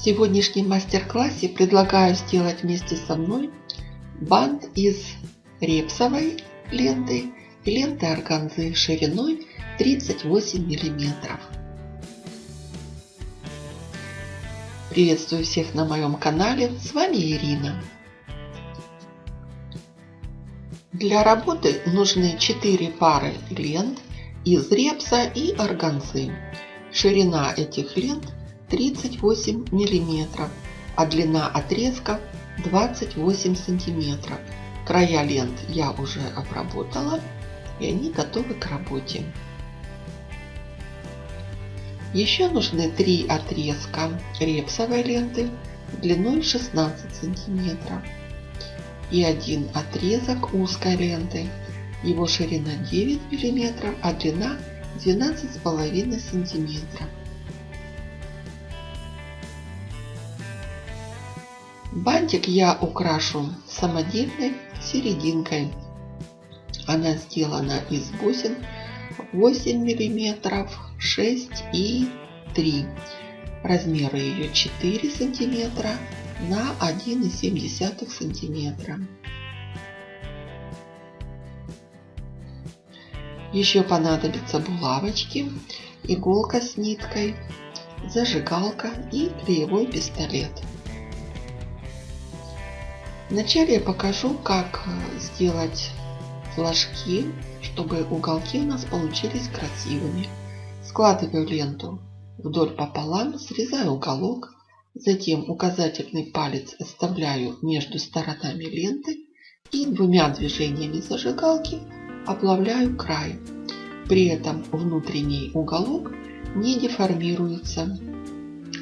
В сегодняшнем мастер-классе предлагаю сделать вместе со мной бант из репсовой ленты и ленты органзы шириной 38 миллиметров. Приветствую всех на моем канале, с вами Ирина. Для работы нужны 4 пары лент из репса и органзы. Ширина этих лент 38 миллиметров, а длина отрезка 28 сантиметров. Края лент я уже обработала и они готовы к работе. Еще нужны три отрезка репсовой ленты длиной 16 сантиметров и один отрезок узкой ленты. Его ширина 9 миллиметров, а длина 12,5 сантиметров. Бантик я украшу самодельной серединкой. Она сделана из бусин 8 миллиметров, 6 и 3. Размеры ее 4 сантиметра на 1,7 сантиметра. Еще понадобятся булавочки, иголка с ниткой, зажигалка и клеевой пистолет. Вначале я покажу, как э, сделать флажки, чтобы уголки у нас получились красивыми. Складываю ленту вдоль пополам, срезаю уголок, затем указательный палец оставляю между сторонами ленты и двумя движениями зажигалки оплавляю край. При этом внутренний уголок не деформируется.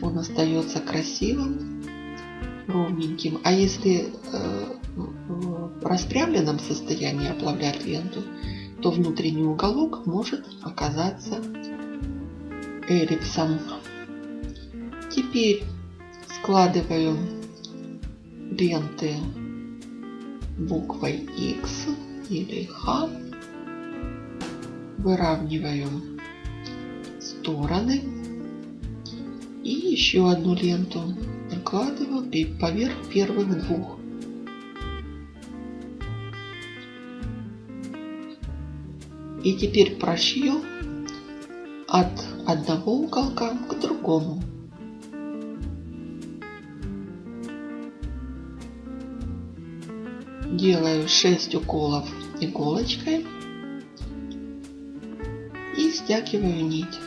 Он остается красивым ровненьким. А если э, в распрямленном состоянии оплавлять ленту, то внутренний уголок может оказаться эллипсом. Теперь складываю ленты буквой X или H, выравниваю стороны и еще одну ленту накладываю поверх первых двух. И теперь прошью от одного уголка к другому. Делаю 6 уколов иголочкой и стягиваю нить.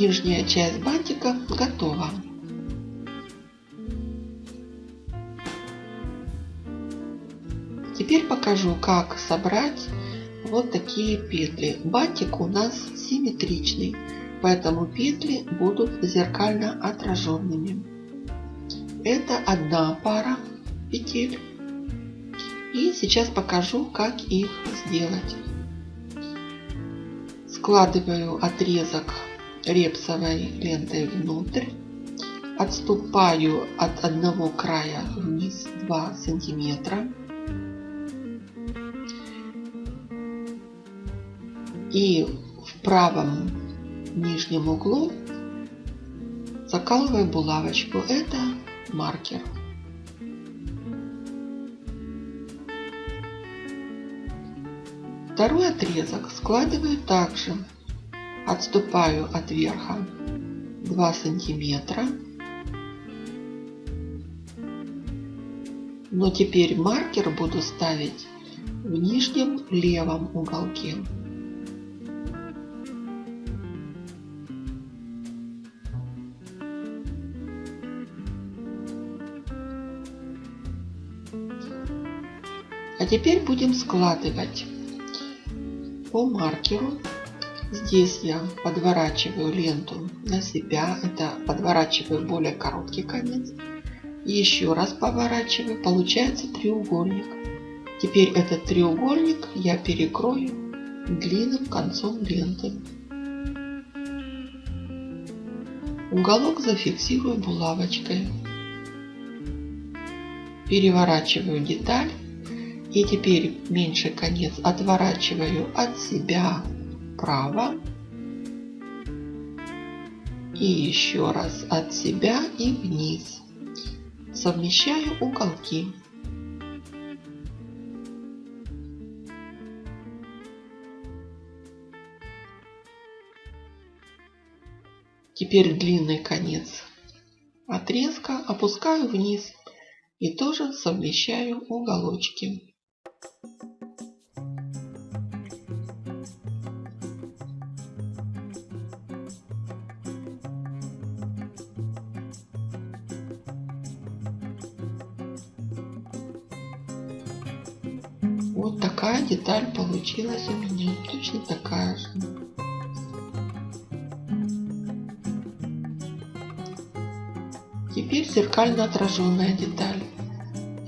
Нижняя часть бантика готова. Теперь покажу, как собрать вот такие петли. Бантик у нас симметричный, поэтому петли будут зеркально отраженными. Это одна пара петель. И сейчас покажу, как их сделать. Складываю отрезок репсовой лентой внутрь. Отступаю от одного края вниз 2 сантиметра. И в правом нижнем углу закалываю булавочку. Это маркер. Второй отрезок складываю также отступаю от верха 2 сантиметра. Но теперь маркер буду ставить в нижнем левом уголке. А теперь будем складывать по маркеру Здесь я подворачиваю ленту на себя. Это подворачиваю более короткий конец. Еще раз поворачиваю. Получается треугольник. Теперь этот треугольник я перекрою длинным концом ленты. Уголок зафиксирую булавочкой. Переворачиваю деталь. И теперь меньший конец отворачиваю от себя вправо. И еще раз от себя и вниз. Совмещаю уголки. Теперь длинный конец отрезка опускаю вниз и тоже совмещаю уголочки. Вот такая деталь получилась у меня, точно такая же. Теперь зеркально отраженная деталь.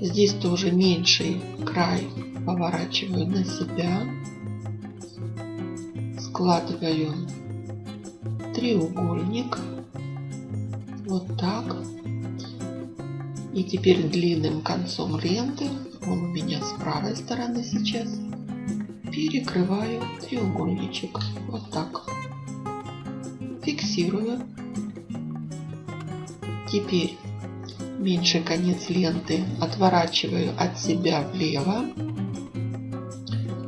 Здесь тоже меньший край поворачиваю на себя. Складываю треугольник. Вот так. И теперь длинным концом ленты, он у меня с правой стороны сейчас, перекрываю треугольничек. Вот так. Фиксирую Теперь меньший конец ленты отворачиваю от себя влево.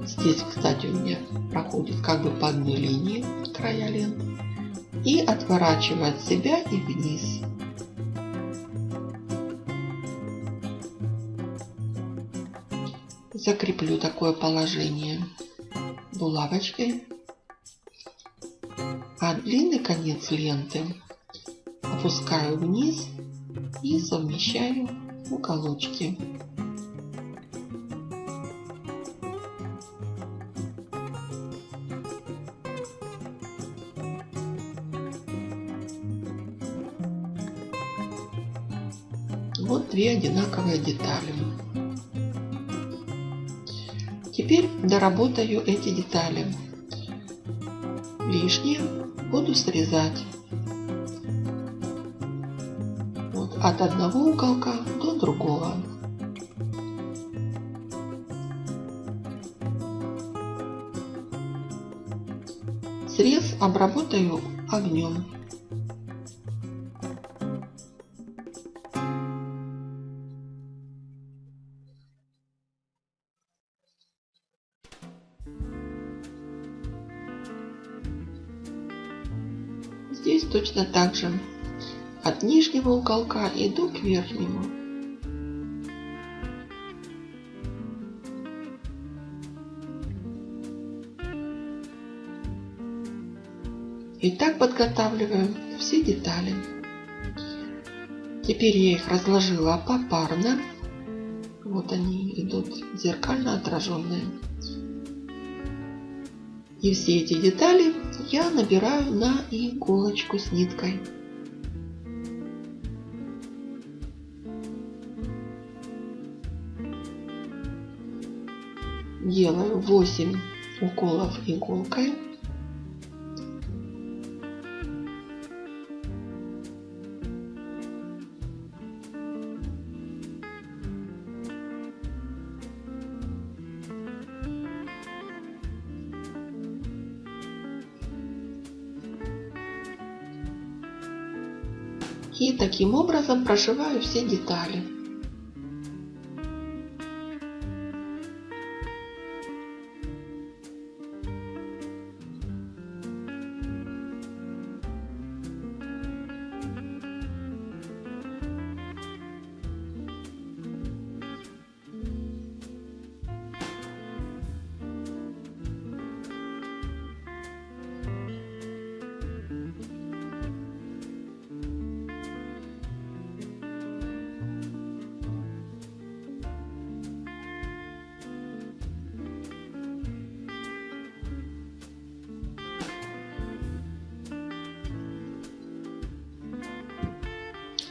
Здесь, кстати, у меня проходит как бы по одной линии края ленты. И отворачиваю от себя и вниз. Закреплю такое положение булавочкой. А длинный конец ленты опускаю вниз и совмещаю уголочки. Вот две одинаковые детали. Теперь доработаю эти детали. Лишнее буду срезать. от одного уголка до другого. Срез обработаю огнем. Здесь точно так же от нижнего уголка иду к верхнему. И так подготавливаю все детали. Теперь я их разложила попарно. Вот они идут зеркально отраженные. И все эти детали я набираю на иголочку с ниткой. делаю 8 уколов иголкой. И таким образом прошиваю все детали.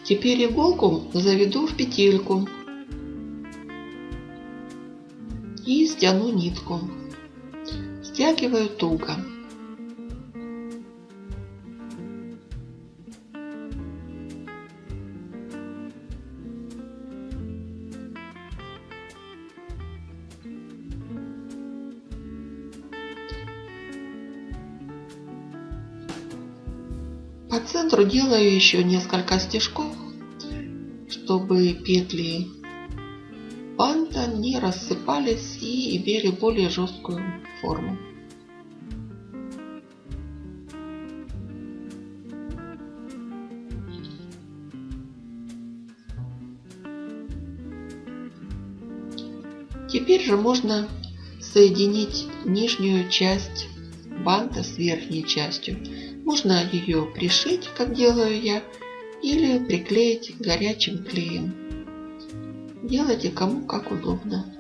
Теперь иголку заведу в петельку и стяну нитку. Стягиваю туго. По центру делаю еще несколько стежков чтобы петли банта не рассыпались и имели более жесткую форму. Теперь же можно соединить нижнюю часть банта с верхней частью. Можно ее пришить, как делаю я, или приклеить горячим клеем. Делайте кому как удобно.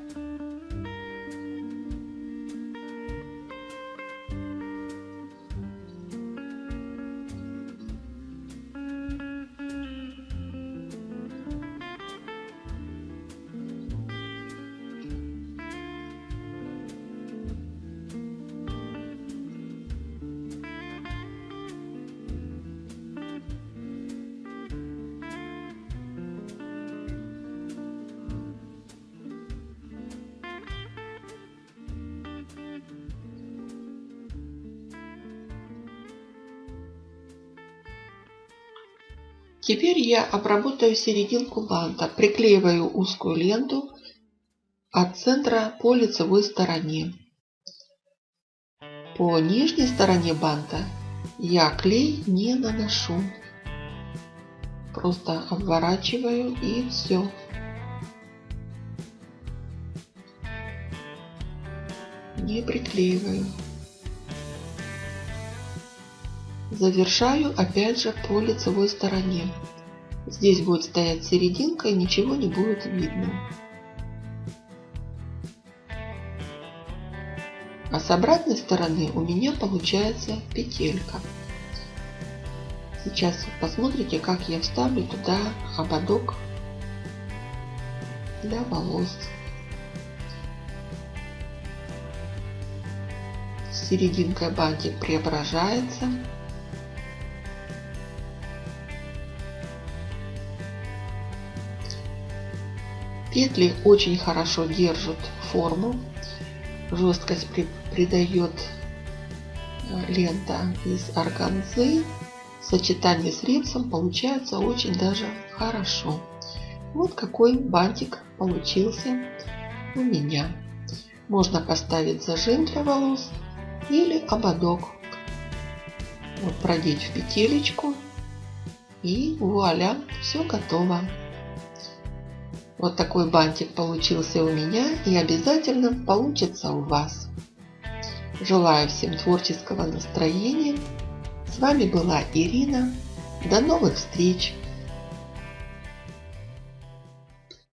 Теперь я обработаю серединку банта. Приклеиваю узкую ленту от центра по лицевой стороне. По нижней стороне банта я клей не наношу. Просто обворачиваю и все. Не приклеиваю. Завершаю опять же по лицевой стороне. Здесь будет стоять серединка и ничего не будет видно. А с обратной стороны у меня получается петелька. Сейчас посмотрите, как я вставлю туда ободок для волос. Серединка бантик преображается. Петли очень хорошо держат форму. Жесткость придает э, лента из органзы. Сочетание с репсом получается очень даже хорошо. Вот какой бантик получился у меня. Можно поставить зажим для волос или ободок. Вот продеть в петелечку и вуаля, все готово. Вот такой бантик получился у меня и обязательно получится у вас. Желаю всем творческого настроения. С вами была Ирина. До новых встреч!